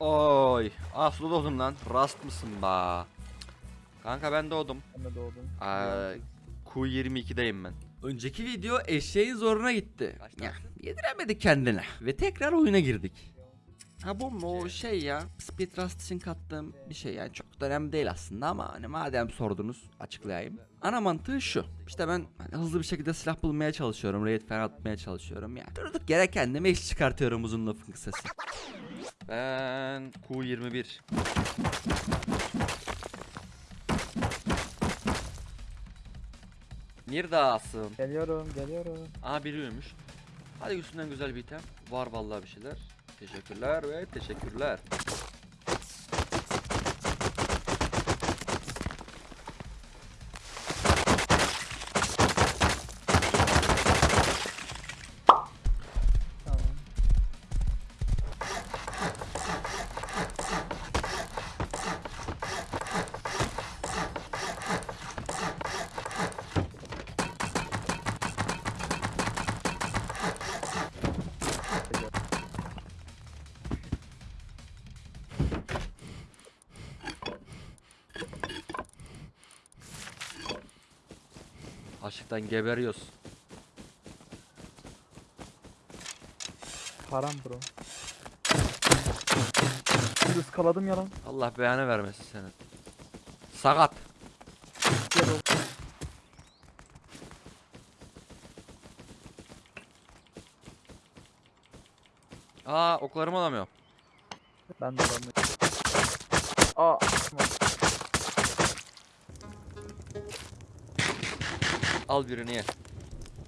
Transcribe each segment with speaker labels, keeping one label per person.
Speaker 1: Oy. Ah suda doğdum lan. Rast mısın ba? Kanka ben doğdum.
Speaker 2: Ben de doğdum.
Speaker 1: Aa, Q22'deyim ben. Önceki video eşeğin zoruna gitti. Ya, yediremedi kendine. Ve tekrar oyuna girdik. Ha bu mu o şey ya Speed Rust için kattığım bir şey yani çok da önemli değil aslında ama hani madem sordunuz açıklayayım. Ana mantığı şu işte ben hani hızlı bir şekilde silah bulmaya çalışıyorum raid falan atmaya çalışıyorum yani. Durduk yere kendime iş çıkartıyorum uzun lafın kısası. Ben Q21 Neredesin?
Speaker 2: Geliyorum geliyorum.
Speaker 1: Aha biri ölmüş. Hadi üstünden güzel bir item. Var vallahi bir şeyler. Teşekkürler ve teşekkürler. Açlıktan geberiyoruz.
Speaker 2: Param bro. Şimdi ıskaladım ya lan.
Speaker 1: Allah beyanı vermesin senin. Sakat. Aa oklarımı alamıyorum.
Speaker 2: Ben de alamıyorum. Aa.
Speaker 1: Al birini ye.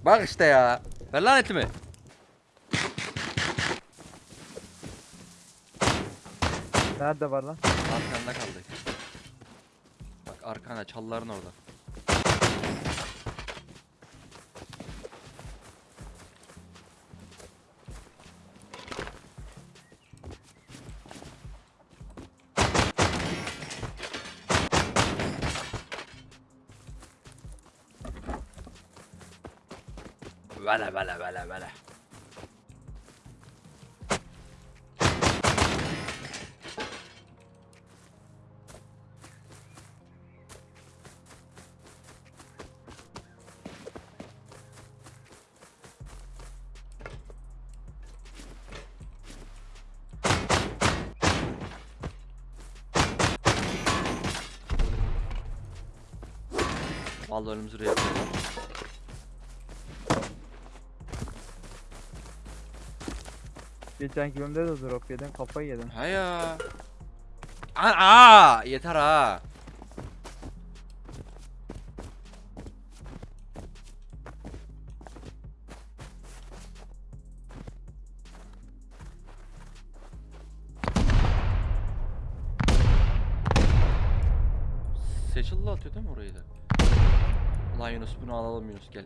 Speaker 1: Bak işte ya. Ver lan etimi.
Speaker 2: Nerede var lan?
Speaker 1: Arkanda kaldı. Bak arkana çalların orada. Vele vele vele. Vallahi önümüzü buraya yapıyorlar.
Speaker 2: Geçen bölümde de drop yedin kafayı yedin.
Speaker 1: Ha ya. Aa, aa, yeter ha. Seçildi atıyor değil mi orayı da? Ulan Yunus bunu alalım Yunus gel.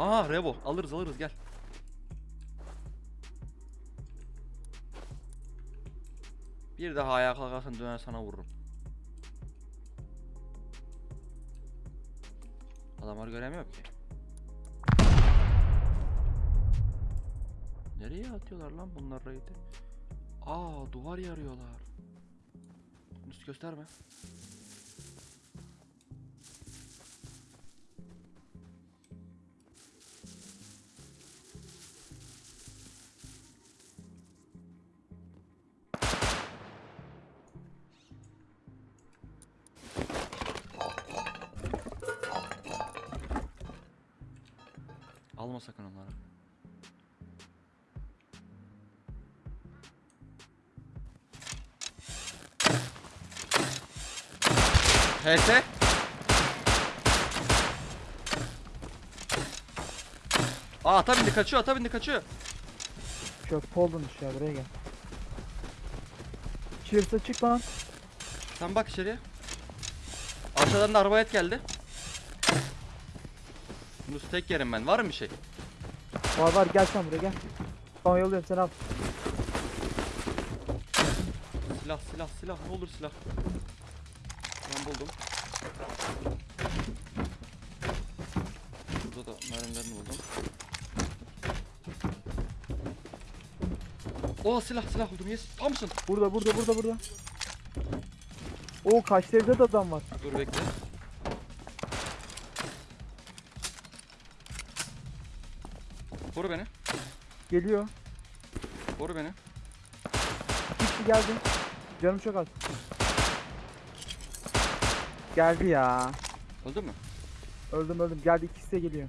Speaker 1: Aa Revo alırız alırız gel. Bir daha ayağa kalkarsan döner sana vururum. Adamları göremiyorum ki. Nereye atıyorlar lan bunlar raid'i? Aa duvar yarıyorlar. Yunus gösterme. HS. Aa ata bindi kaçıyor ata bindi kaçıyor.
Speaker 2: Köprü oldun iş ya buraya gel. Cheers'a çık lan.
Speaker 1: Sen bak içeriye. Aşağıdan da arbayet geldi. Yunus tek yerim ben. Var mı bir şey?
Speaker 2: Var var gel sen buraya gel. Tamam yolluyorum seni al.
Speaker 1: Silah silah silah ne olur silah. Ben buldum. Burada da Mermilerini buldum. Oo silah silah buldum yes. Tam mısın?
Speaker 2: Burada burada burada burada. Oo kaçta evde de adam var.
Speaker 1: Dur bekle. Koru beni.
Speaker 2: Geliyor.
Speaker 1: Koru beni.
Speaker 2: Bir kişi geldi. Canım çok az. Geldi ya.
Speaker 1: Öldün mü?
Speaker 2: Öldüm öldüm. Geldi ikisi de geliyor.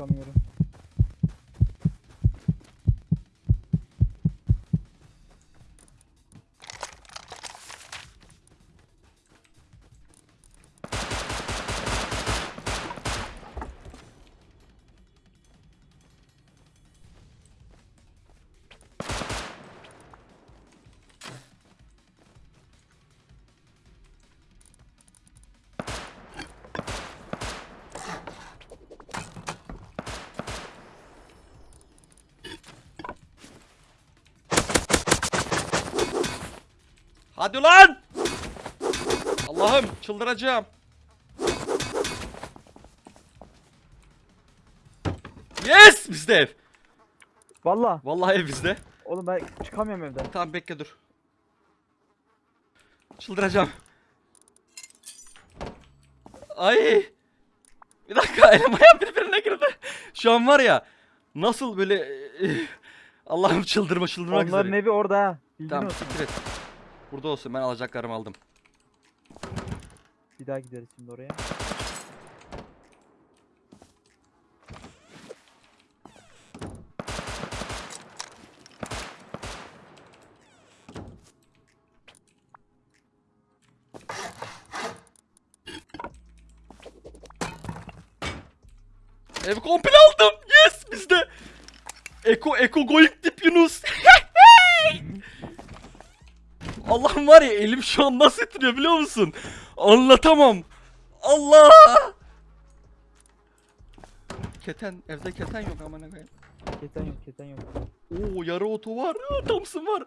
Speaker 2: Evden
Speaker 1: Hadi lan! Allah'ım çıldıracağım. Yes! Bizde ev.
Speaker 2: Valla.
Speaker 1: Vallahi ev bizde.
Speaker 2: Oğlum ben çıkamıyorum evden.
Speaker 1: Tamam bekle dur. Çıldıracağım. Ay. Bir dakika elim ayağım birbirine girdi. Şu an var ya nasıl böyle Allah'ım çıldırma çıldırmak
Speaker 2: Onların
Speaker 1: üzere.
Speaker 2: evi orada ha. Bilgin
Speaker 1: Tamam siktir et. Burada olsun ben alacaklarımı aldım.
Speaker 2: Bir daha gideriz şimdi oraya.
Speaker 1: Ev komple aldım. Yes bizde. Eko Eko going dip Yunus. Allah'ım var ya elim şu an nasıl titriyor biliyor musun? Anlatamam. Allah. Keten evde keten yok aman koyayım.
Speaker 2: Keten yok keten yok.
Speaker 1: Oo yarı oto var. Thompson var.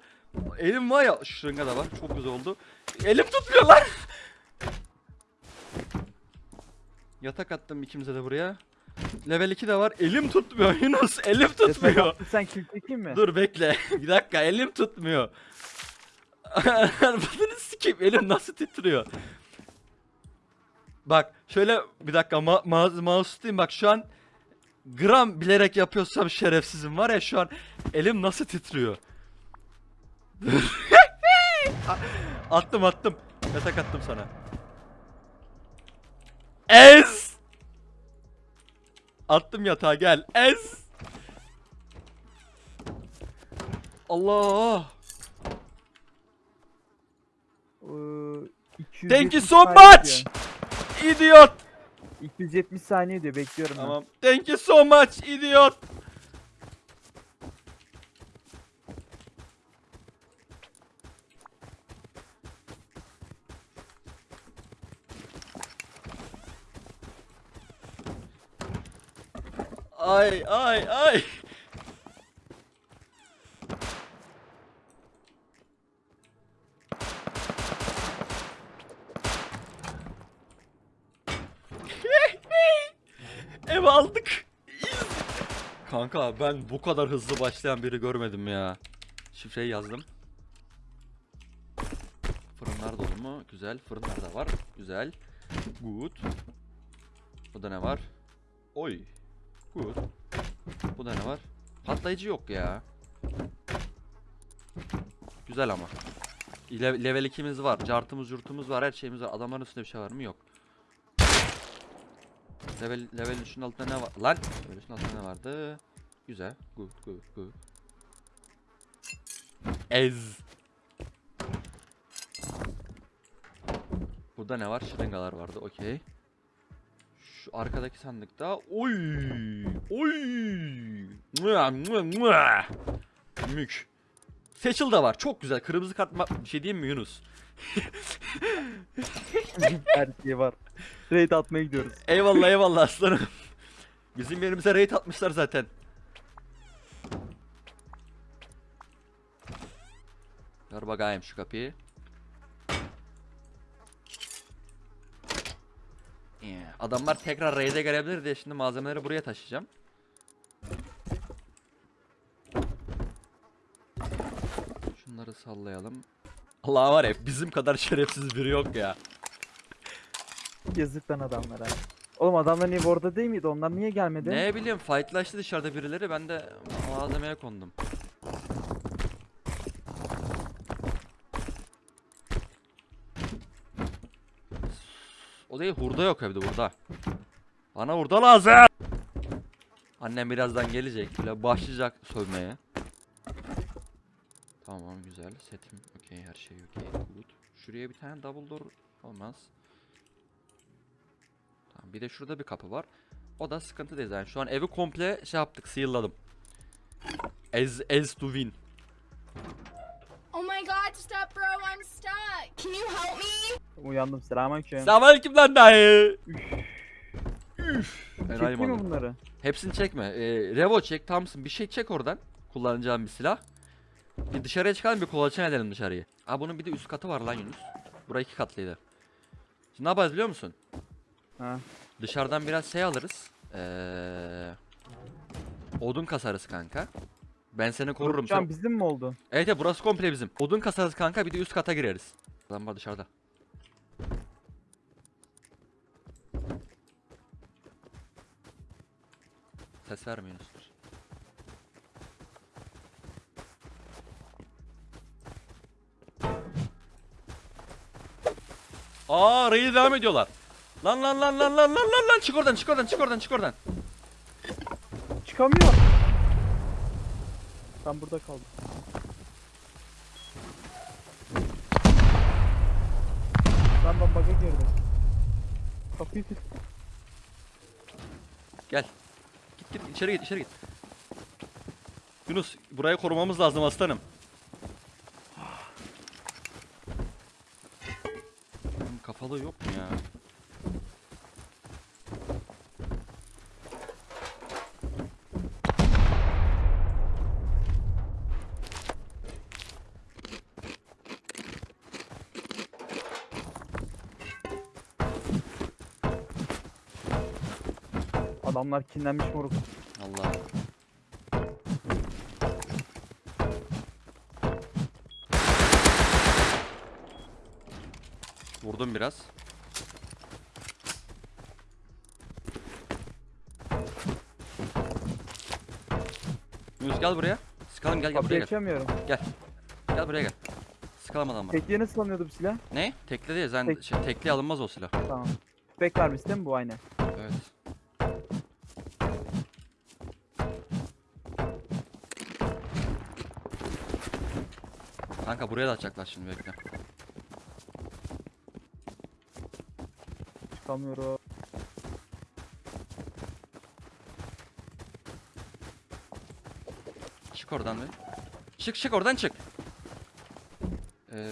Speaker 1: Elim var ya şırınga da var. Çok güzel oldu. Elim tutmuyor lan. Yatak attım ikimize de buraya. Level 2 de var. Elim tutmuyor Yunus. Elim tutmuyor.
Speaker 2: Sen kill çekeyim mi?
Speaker 1: Dur bekle. Bir dakika elim tutmuyor. Bunu sikeyim elim nasıl titriyor. Bak şöyle bir dakika ma ma mouse tutayım bak şu an gram bilerek yapıyorsam şerefsizim var ya şu an elim nasıl titriyor. Attım attım. Yatak attım sana. Ez! Attım yatağa gel. Ez! Allah!
Speaker 2: 270
Speaker 1: Thank you so much! Idiot!
Speaker 2: diyor. 270 saniye diyor bekliyorum ben.
Speaker 1: Tamam. Thank you so much, idiot! Ay ay ay. Ev aldık. Kanka ben bu kadar hızlı başlayan biri görmedim ya. Şifreyi yazdım. Fırınlar dolu mu? Güzel. Fırınlar da var. Güzel. Good. Burada ne var? Oy. Good. Burada ne var? Patlayıcı yok ya. Güzel ama. Le- level 2'miz var. Cartımız yurtumuz var. Her şeyimiz var. Adamların üstünde bir şey var mı? Yok. Level level 3'ün altında ne var? Lan! Level 3'ün altında ne vardı? Güzel. Good, good, good. Ez. Burada ne var? Şırıngalar vardı. Okey. Şu arkadaki sandıkta oy! Oy! Mük. Seçil de var. Çok güzel. Kırmızı kart ma- bir şey diyeyim mi Yunus?
Speaker 2: Her şey var. Raid atmaya gidiyoruz.
Speaker 1: Eyvallah eyvallah aslanım. Bizim yerimize raid atmışlar zaten. Ver bakayım şu kapıyı. Adamlar tekrar raid'e gelebilir diye şimdi malzemeleri buraya taşıyacağım. Şunları sallayalım. Allah var ya bizim kadar şerefsiz biri yok ya.
Speaker 2: Yazık lan adamlara. Oğlum adamlar niye orada değil miydi? Onlar niye gelmedi?
Speaker 1: Ne bileyim fightlaştı dışarıda birileri ben de malzemeye kondum. O değil hurda yok evde hurda. Bana hurda lazım. Annem birazdan gelecek bile başlayacak sövmeye. Tamam güzel setim okey her şey okey good. Şuraya bir tane double door olmaz. Tamam bir de şurada bir kapı var. O da sıkıntı değil yani. Şu an evi komple şey yaptık, seal'ladım. As, as to win.
Speaker 3: Oh my god, stop bro, I'm stuck. Can you help me?
Speaker 2: Uyandım selamünaleyküm.
Speaker 1: Selamünaleyküm lan dayı. Üf.
Speaker 2: Çekeyim mi bunları?
Speaker 1: Hepsini çekme. Ee, Revo çek, Thompson bir şey çek oradan. Kullanacağım bir silah. Bir dışarıya çıkalım bir kolaçan edelim dışarıyı. Aa bunun bir de üst katı var lan Yunus. Burası iki katlıydı. Şimdi ne yapacağız biliyor musun?
Speaker 2: Ha.
Speaker 1: Dışarıdan biraz şey alırız. Ee, odun kasarız kanka. Ben seni korurum.
Speaker 2: Şu an
Speaker 1: Sen-
Speaker 2: bizim mi oldu?
Speaker 1: Evet evet burası komple bizim. Odun kasarız kanka bir de üst kata gireriz. Adam var dışarıda. Ses vermeyin Yunus. Aa raid devam ediyorlar. Lan lan lan lan lan lan lan lan çık oradan çık oradan çık oradan çık oradan.
Speaker 2: Çıkamıyor. Ben burada kaldım. Ben ben bug'a girdim. Kapıyı.
Speaker 1: Gel. Git içeri git içeri git. Yunus burayı korumamız lazım aslanım. Kafalı yok mu ya?
Speaker 2: Adamlar kinlenmiş moruk.
Speaker 1: Allah. Vurdum biraz. Yunus gel buraya. Sıkalım gel gel buraya gel.
Speaker 2: açamıyorum.
Speaker 1: Gel buraya gel. Sıkalım adamı.
Speaker 2: Tekliğe nasıl alınıyordu bu silah?
Speaker 1: Ne? Tekli değil. Sen
Speaker 2: Tek-
Speaker 1: şey, tekli alınmaz o silah.
Speaker 2: Tamam. Tüfek vermiş değil mi bu aynı?
Speaker 1: Evet. Kanka buraya da atacaklar şimdi bekle.
Speaker 2: Çıkamıyorum.
Speaker 1: Çık oradan bir. Çık çık oradan çık. Ee...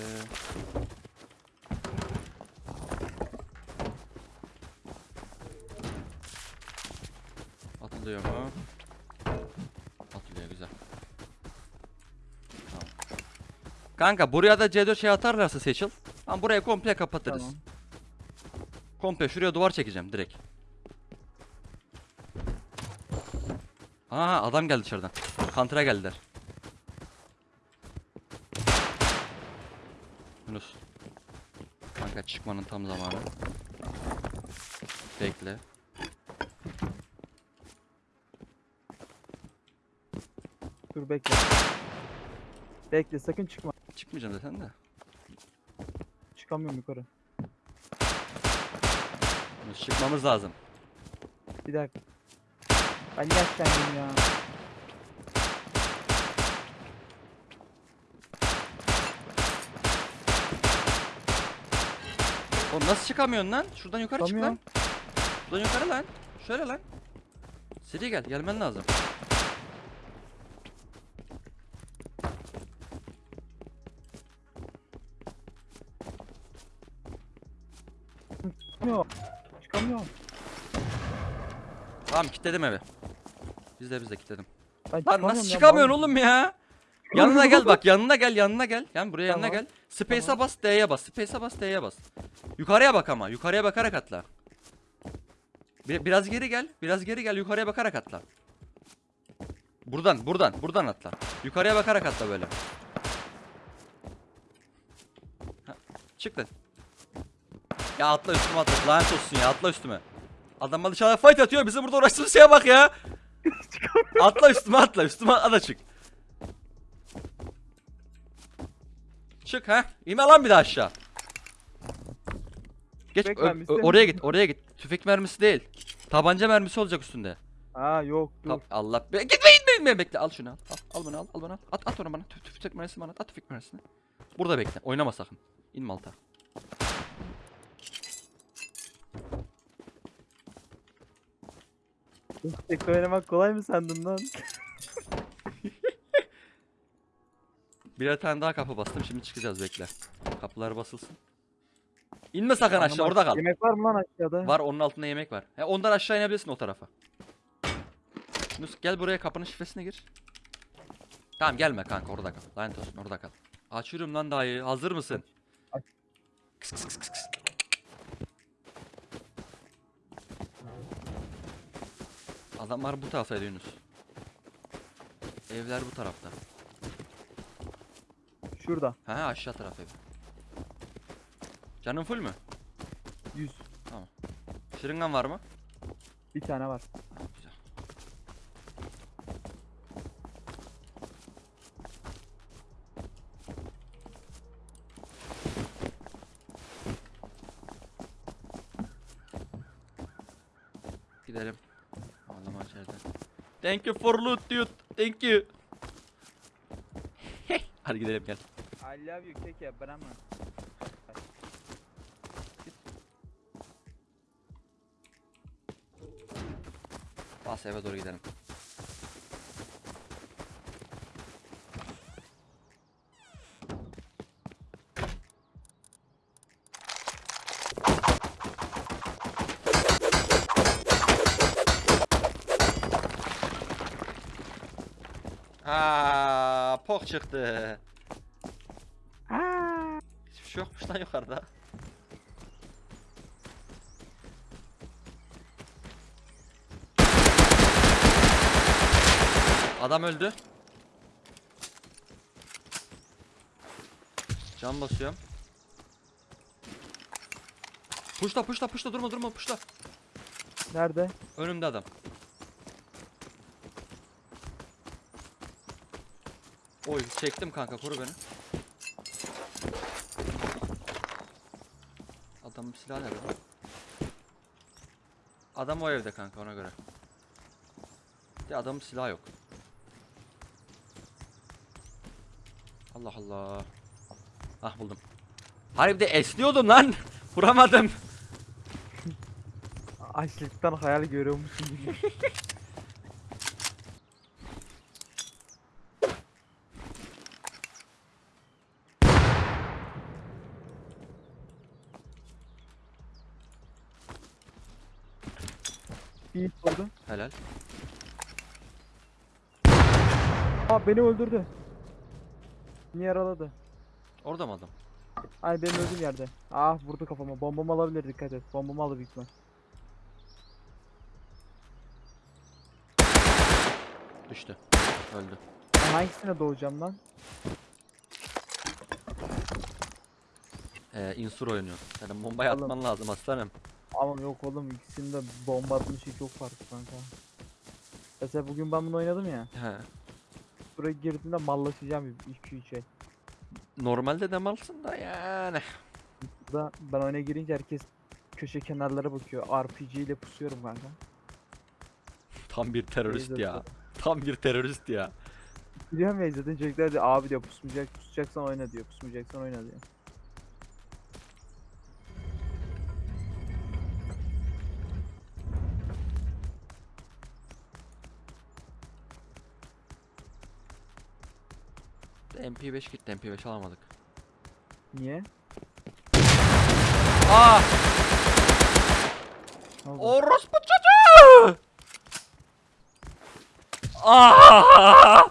Speaker 1: Atılıyor mu? Atılıyor güzel. Tamam. Kanka buraya da C4 şey atarlarsa seçil. Ama burayı komple kapatırız.
Speaker 2: Tamam.
Speaker 1: Komple şuraya duvar çekeceğim direkt. Aa adam geldi dışarıdan. Kantıra geldiler. Yunus. Kanka çıkmanın tam zamanı. Bekle.
Speaker 2: Dur bekle. Bekle sakın çıkma.
Speaker 1: Çıkmayacaksın zaten de.
Speaker 2: Çıkamıyorum yukarı.
Speaker 1: Çıkmamız lazım.
Speaker 2: Bir dakika. Ben kendim ya?
Speaker 1: Oğlum nasıl çıkamıyorsun lan? Şuradan yukarı çık lan. Şuradan yukarı lan. Şöyle lan. Seri gel. Gelmen lazım.
Speaker 2: Çıkamıyorum. Çıkamıyorum.
Speaker 1: Tamam kilitledim evi. Biz de biz de kilitledim.
Speaker 2: Ben
Speaker 1: Lan nasıl
Speaker 2: ya,
Speaker 1: çıkamıyorsun oğlum ya? Yanına gel bak yanına gel yanına gel. Yani buraya yanına
Speaker 2: Tamam.
Speaker 1: gel. Space'a
Speaker 2: Tamam.
Speaker 1: bas D'ye bas. Space'a bas D'ye bas. Yukarıya bak ama. Yukarıya bakarak atla. Bir- biraz geri gel. Biraz geri gel. Yukarıya bakarak atla. Buradan buradan buradan atla. Yukarıya bakarak atla böyle. Ha, çık lan. Ya atla üstüme atla. Lanet olsun ya atla üstüme. Adam bana dışarıda fight atıyor. Bizi burada uğraştığımız şeye bak ya. atla üstüme atla. Üstüme atla da çık. Çık ha. İnme lan bir daha aşağı. Geç
Speaker 2: Tüfek mermisi mi?
Speaker 1: oraya git oraya git. Tüfek mermisi değil. Tabanca mermisi olacak üstünde.
Speaker 2: Aa yok dur.
Speaker 1: Tam- Allah be. Gitme gitme gitme bekle al şunu al. Al, al bunu al al bunu al. At at onu bana. Tüf, tüfek mermisini bana at. At tüfek mermisini. Burada bekle. Oynama sakın. İnme alta.
Speaker 2: Tek oynamak kolay mı sandın lan?
Speaker 1: Birer tane daha kapı bastım. Şimdi çıkacağız bekle. Kapılar basılsın. İnme sakın aşağı orada kal.
Speaker 2: Yemek var mı lan aşağıda?
Speaker 1: Var onun altında yemek var. He, ondan aşağı inebilirsin o tarafa. Yunus gel buraya kapının şifresine gir. Tamam gelme kanka orada kal. Lanet olsun orada kal. Açıyorum lan dayı. Hazır mısın? Kıs kıs kıs Adamlar bu taraftaydı Yunus. Evler bu tarafta.
Speaker 2: Şurada.
Speaker 1: Ha aşağı taraf ev. Canın full mü?
Speaker 2: 100.
Speaker 1: Şırıngan var mı?
Speaker 2: Bir tane var.
Speaker 1: Ha, güzel. Gidelim. Ağlama içeride. Thank you for loot dude. Thank you. Hadi gidelim gel.
Speaker 2: I love you keke Brahma.
Speaker 1: Bas eve doğru gidelim. Pok çıktı.
Speaker 2: Aa.
Speaker 1: Hiçbir şey yokmuş lan yukarıda. Adam öldü. Can basıyorum. Puşla puşla puşla durma durma puşla.
Speaker 2: Nerede?
Speaker 1: Önümde adam. Oy çektim kanka koru beni. Adamın silahı nerede? Adam o evde kanka ona göre. De adamın silahı yok. Allah Allah. Ah buldum. Harbi de esniyordum lan. Vuramadım.
Speaker 2: Açlıktan hayal görüyormuşsun gibi. Bir hit oldu.
Speaker 1: Helal.
Speaker 2: Aa beni öldürdü. Beni yaraladı.
Speaker 1: Orada mı adam?
Speaker 2: Ay benim öldüğüm yerde. Ah vurdu kafama. Bombamı alabilir dikkat et. Bombamı alır büyük ihtimal.
Speaker 1: Düştü. Öldü.
Speaker 2: Ben hangisine doğacağım lan?
Speaker 1: Ee, insur oynuyor. Senin bombayı
Speaker 2: Oğlum.
Speaker 1: atman lazım aslanım.
Speaker 2: Ama yok oğlum ikisinin de bomba atmışı çok farklı kanka. Mesela bugün ben bunu oynadım ya.
Speaker 1: He.
Speaker 2: Buraya girdiğimde mallaşacağım 2-3 el.
Speaker 1: Normalde de malsın da yani.
Speaker 2: Burada ben oyuna girince herkes köşe kenarlara bakıyor. RPG ile pusuyorum kanka.
Speaker 1: Tam bir terörist ya. Tam bir terörist ya.
Speaker 2: Biliyorum ya zaten çocuklar diyor abi diyor pusmayacak pusacaksan oyna diyor. Pusmayacaksan oyna diyor.
Speaker 1: MP5 gitti MP5 alamadık.
Speaker 2: Niye?
Speaker 1: Aa! Orospu çocuğu! Aa!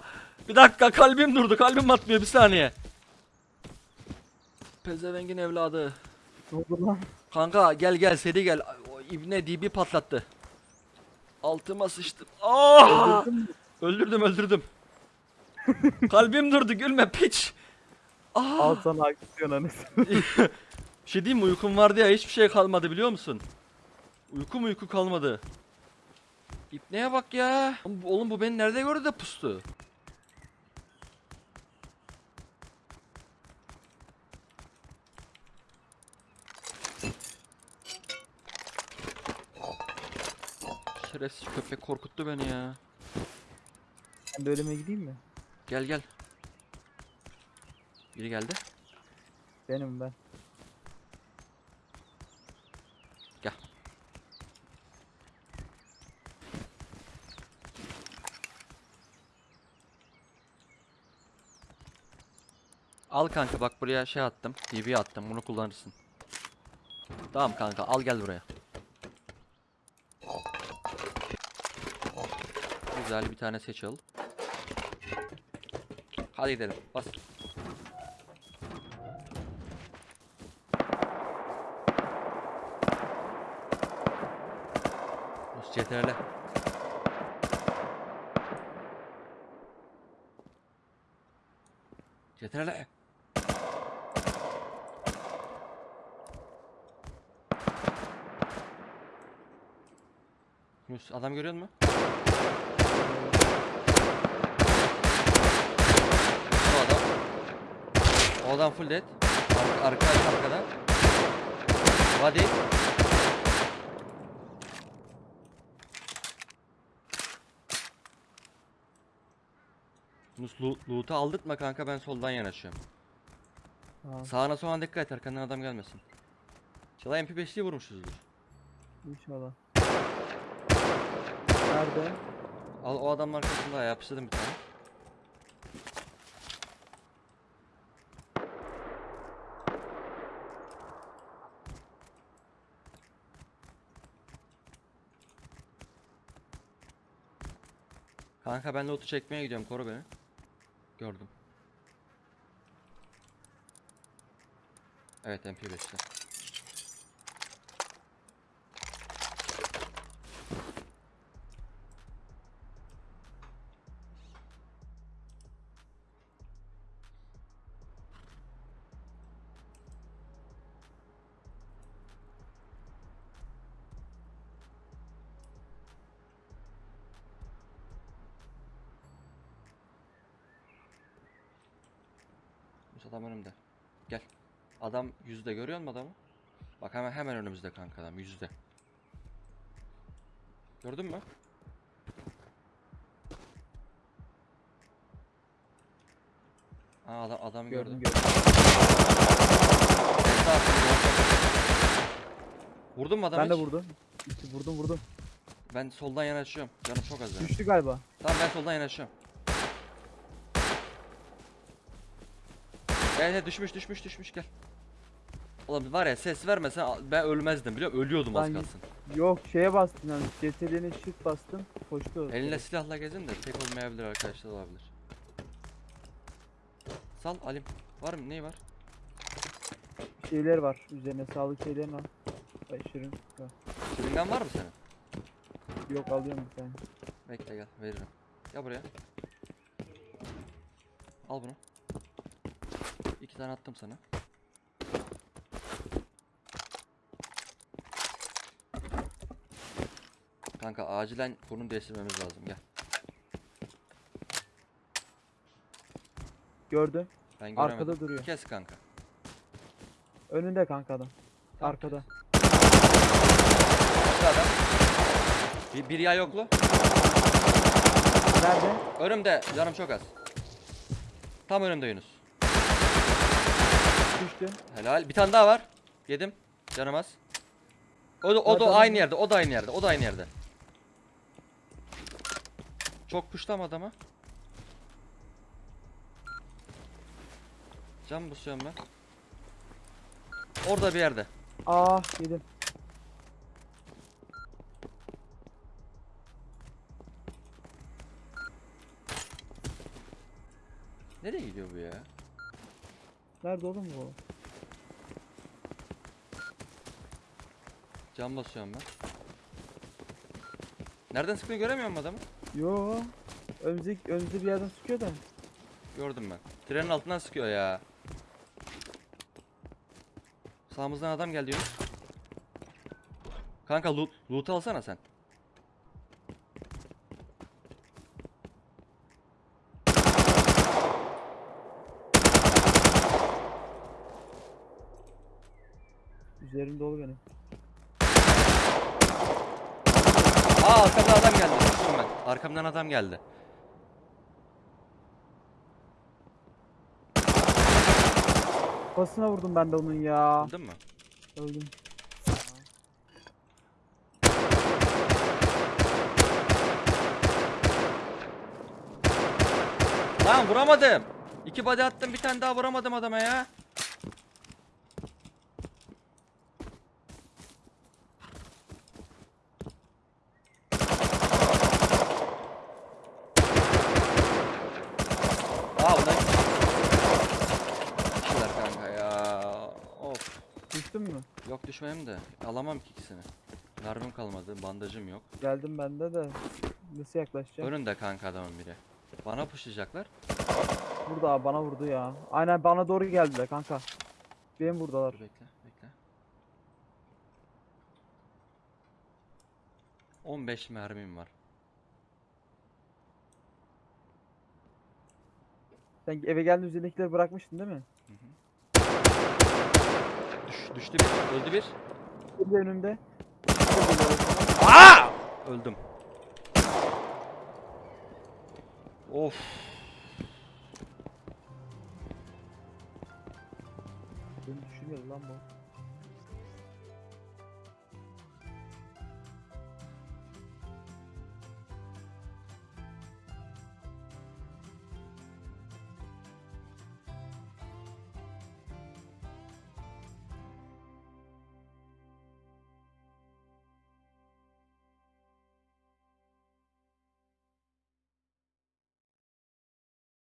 Speaker 1: Bir dakika kalbim durdu. Kalbim atmıyor bir saniye. Pezevengin evladı.
Speaker 2: Ne oldu lan?
Speaker 1: Kanka gel gel seri gel. O ibne dibi patlattı. Altıma sıçtım. Aa! Öldürdüm öldürdüm. Kalbim durdu gülme piç. Aa!
Speaker 2: Al sana aksiyon.
Speaker 1: Bir şey diyeyim mi uykum vardı ya hiçbir şey kalmadı biliyor musun? Uyku mu uyku kalmadı. İpneye bak ya. Oğlum bu- Oğlum bu beni nerede gördü de pustu? Şerefsiz köpek korkuttu beni ya.
Speaker 2: Ben de ölüme gideyim mi?
Speaker 1: Gel gel. Biri geldi.
Speaker 2: Benim ben.
Speaker 1: Gel. Al kanka bak buraya şey attım. TV attım. Bunu kullanırsın. Tamam kanka al gel buraya. Güzel bir tane seç al. Hadi gidelim. Bas. CTRL. Rus adam görüyor musun? O adam. O adam full dead. Arka, arka arkada. Body. Yunus loo- loot'u aldırtma kanka ben soldan yanaşıyorum.
Speaker 2: Tamam.
Speaker 1: Sağına sola dikkat et arkandan adam gelmesin. Çalay MP5'liği vurmuşuzdur.
Speaker 2: İnşallah. Nerede?
Speaker 1: Al o adamın arkasında yapıştırdım bir tane. Kanka ben loot'u çekmeye gidiyorum koru beni. Gördüm. Evet MP5'te. Yunus adam önümde. Gel. Adam yüzde görüyor musun adamı? Bak hemen hemen önümüzde kanka adam yüzde. Gördün mü? Aa adam adam gördüm.
Speaker 2: Gördüm
Speaker 1: Vurdun mu adamı
Speaker 2: Ben de
Speaker 1: hiç?
Speaker 2: vurdum. İşte vurdum vurdum.
Speaker 1: Ben soldan yanaşıyorum. Canım çok az benim.
Speaker 2: Düştü galiba.
Speaker 1: Tamam ben soldan yanaşıyorum. Evet evet düşmüş düşmüş düşmüş gel. Oğlum var ya ses vermesen ben ölmezdim biliyor musun? Ölüyordum az
Speaker 2: Ben-
Speaker 1: kalsın.
Speaker 2: Yok şeye bastım yani. CTRL'ine shift bastım. Koştu.
Speaker 1: Eline silahla gezin de tek olmayabilir arkadaşlar olabilir. Sal Alim. Var mı? Neyi var?
Speaker 2: Şeyler var. Üzerine sağlık şeylerin al. Ay şirin. Yok.
Speaker 1: Şırıngan var mı senin?
Speaker 2: Yok alıyorum bir tane.
Speaker 1: Bekle gel veririm. Gel buraya. Al bunu. İki tane attım sana. Kanka acilen konum değiştirmemiz lazım gel.
Speaker 2: Gördüm.
Speaker 1: Ben göremedim.
Speaker 2: Arkada duruyor.
Speaker 1: Kes kanka.
Speaker 2: Önünde kanka adam.
Speaker 1: Tamam,
Speaker 2: Arkada.
Speaker 1: Arkada adam. Bir, bir yağ yoklu.
Speaker 2: Nerede?
Speaker 1: Önümde canım çok az. Tam önümde Yunus.
Speaker 2: Düştü.
Speaker 1: Helal. Bir tane daha var. Yedim. Canım az. O da, o da aynı yerde. O da aynı yerde. O da aynı yerde. Çok puşlama adama. Cam basıyorum ben. Orada bir yerde.
Speaker 2: Ah yedim.
Speaker 1: gidiyor bu ya?
Speaker 2: Nerede oğlum bu?
Speaker 1: Cam basıyorum ben. Nereden sıkıyor göremiyor musun adamı?
Speaker 2: Yo. Önümüzdeki, önümüzde bir yerden sıkıyor da.
Speaker 1: Gördüm ben. Trenin altından sıkıyor ya. Sağımızdan adam geldi Yunus. Kanka loot, loot alsana sen.
Speaker 2: Üzerim dolu benim.
Speaker 1: Aa arkamdan adam geldi. Sıktım ben. Arkamdan adam geldi.
Speaker 2: Kafasına vurdum ben de onun ya.
Speaker 1: Öldün mü?
Speaker 2: Öldüm.
Speaker 1: Lan vuramadım. İki body attım bir tane daha vuramadım adama ya. Aa bu da Düştüler kanka ya. Of.
Speaker 2: Düştün mü?
Speaker 1: Yok düşmeyeyim de alamam ki ikisini. Mermim kalmadı, bandajım yok.
Speaker 2: Geldim bende de. Nasıl yaklaşacağım?
Speaker 1: Önünde kanka adamın biri. Bana pushlayacaklar.
Speaker 2: Burada abi bana vurdu ya. Aynen bana doğru geldiler kanka. Benim buradalar.
Speaker 1: Dur bekle, bekle. 15 mermim var.
Speaker 2: Sen eve geldiğin üzerindekileri bırakmıştın değil mi?
Speaker 1: Düş, düştü bir, öldü bir.
Speaker 2: Bir de önümde.
Speaker 1: Aa! Öldüm. Of.
Speaker 2: Beni düşürüyor lan bu.